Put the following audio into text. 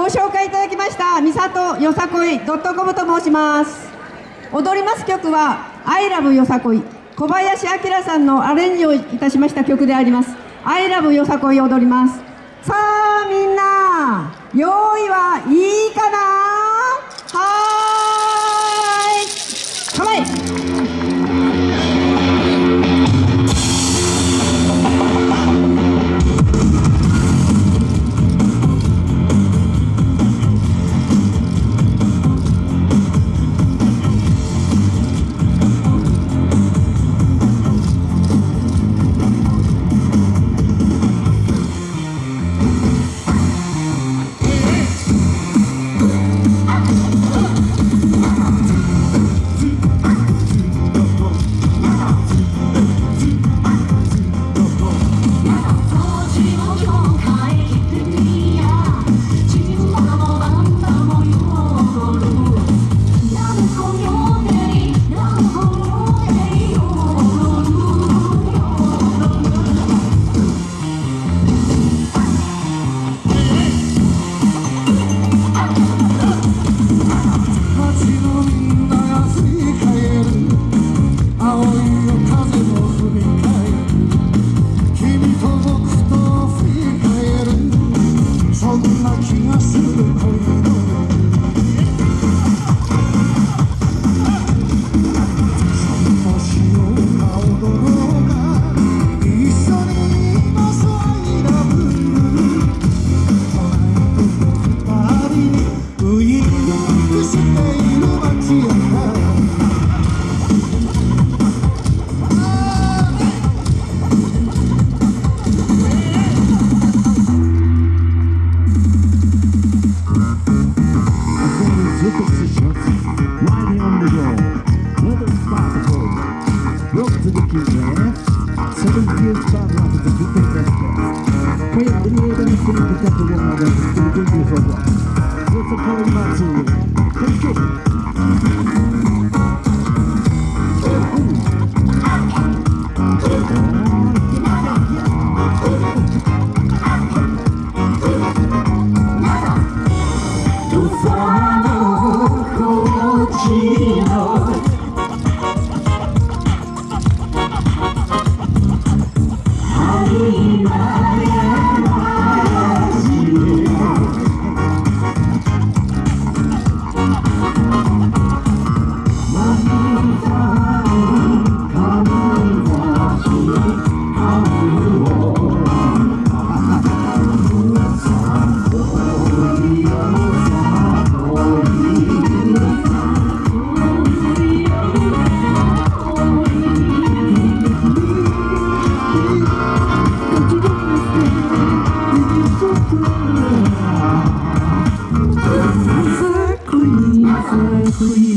ご紹介いただきました三里よさこいドットコムと申します。踊ります曲は「アイラブよさこい」小林明さんのアレンジをいたしました曲であります「アイラブよさこい」踊ります。さあみんな用意はいい Thank you for. What's. Please.